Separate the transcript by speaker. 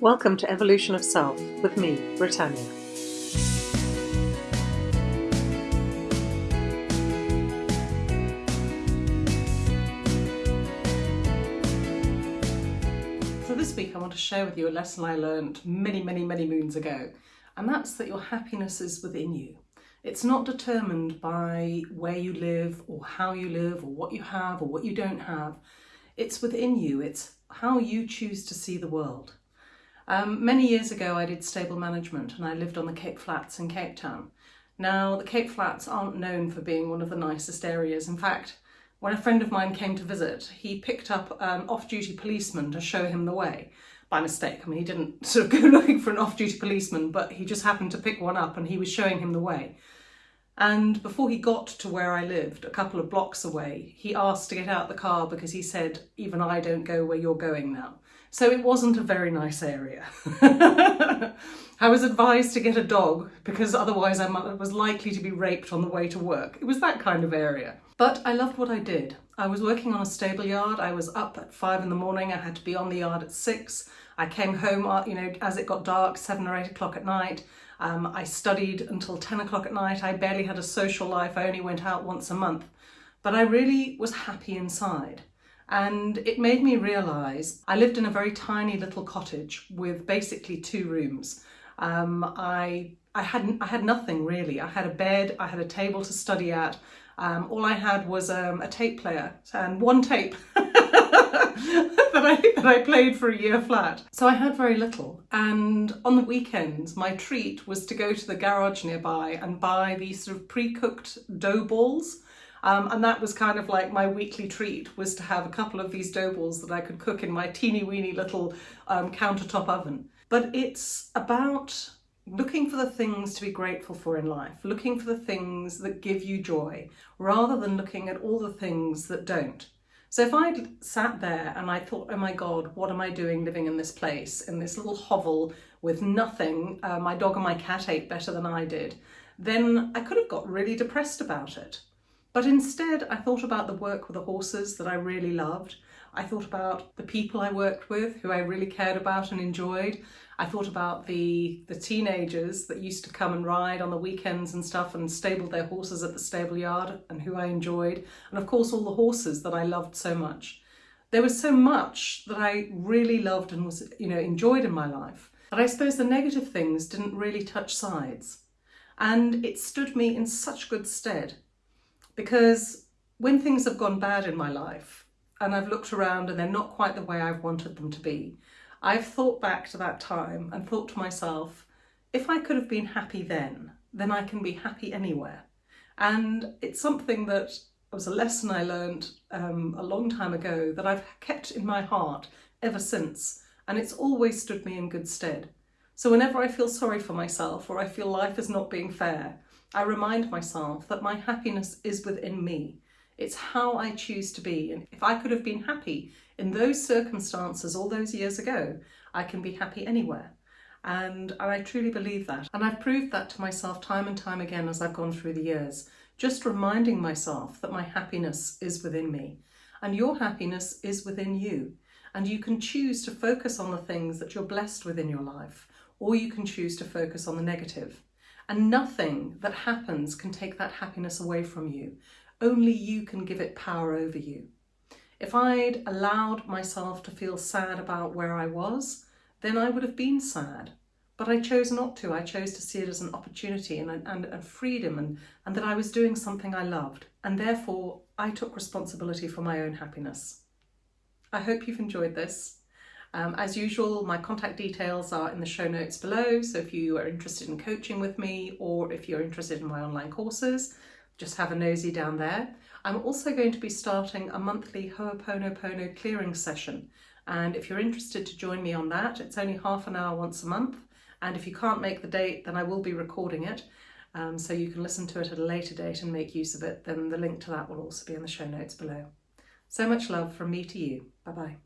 Speaker 1: Welcome to Evolution of Self with me, Britannia. So this week I want to share with you a lesson I learned many, many, many moons ago, and that's that your happiness is within you. It's not determined by where you live or how you live or what you have or what you don't have. It's within you. It's how you choose to see the world. Um, many years ago I did stable management and I lived on the Cape Flats in Cape Town. Now the Cape Flats aren't known for being one of the nicest areas. In fact, when a friend of mine came to visit, he picked up an off-duty policeman to show him the way by mistake. I mean, he didn't sort of go looking for an off-duty policeman, but he just happened to pick one up and he was showing him the way. And before he got to where I lived, a couple of blocks away, he asked to get out the car because he said, even I don't go where you're going now. So it wasn't a very nice area. I was advised to get a dog because otherwise I was likely to be raped on the way to work. It was that kind of area. But I loved what I did. I was working on a stable yard. I was up at five in the morning. I had to be on the yard at six. I came home, uh, you know, as it got dark, seven or eight o'clock at night. Um, I studied until 10 o'clock at night. I barely had a social life. I only went out once a month. But I really was happy inside and it made me realise I lived in a very tiny little cottage with basically two rooms. Um, I, I, had, I had nothing really. I had a bed, I had a table to study at, um, all I had was um, a tape player and one tape that, I, that I played for a year flat. So I had very little and on the weekends my treat was to go to the garage nearby and buy these sort of pre-cooked dough balls um, and that was kind of like my weekly treat was to have a couple of these dough balls that I could cook in my teeny weeny little um, countertop oven. But it's about looking for the things to be grateful for in life, looking for the things that give you joy, rather than looking at all the things that don't. So if I sat there and I thought, oh my God, what am I doing living in this place, in this little hovel with nothing, uh, my dog and my cat ate better than I did, then I could have got really depressed about it. But instead, I thought about the work with the horses that I really loved. I thought about the people I worked with who I really cared about and enjoyed. I thought about the, the teenagers that used to come and ride on the weekends and stuff and stabled their horses at the stable yard and who I enjoyed. And of course, all the horses that I loved so much. There was so much that I really loved and was, you know, enjoyed in my life. But I suppose the negative things didn't really touch sides. And it stood me in such good stead because when things have gone bad in my life and I've looked around and they're not quite the way I've wanted them to be, I've thought back to that time and thought to myself, if I could have been happy then, then I can be happy anywhere. And it's something that was a lesson I learned um, a long time ago that I've kept in my heart ever since. And it's always stood me in good stead. So whenever I feel sorry for myself or I feel life is not being fair, I remind myself that my happiness is within me. It's how I choose to be. And if I could have been happy in those circumstances all those years ago, I can be happy anywhere. And, I truly believe that. And I've proved that to myself time and time again as I've gone through the years, just reminding myself that my happiness is within me. And your happiness is within you. And you can choose to focus on the things that you're blessed with in your life, or you can choose to focus on the negative. And nothing that happens can take that happiness away from you. Only you can give it power over you. If I'd allowed myself to feel sad about where I was, then I would have been sad. But I chose not to. I chose to see it as an opportunity and, and, and freedom and, and that I was doing something I loved. And therefore, I took responsibility for my own happiness. I hope you've enjoyed this. Um, as usual, my contact details are in the show notes below, so if you are interested in coaching with me or if you're interested in my online courses, just have a nosy down there. I'm also going to be starting a monthly Ho'oponopono clearing session, and if you're interested to join me on that, it's only half an hour once a month, and if you can't make the date, then I will be recording it, um, so you can listen to it at a later date and make use of it, then the link to that will also be in the show notes below. So much love from me to you. Bye-bye.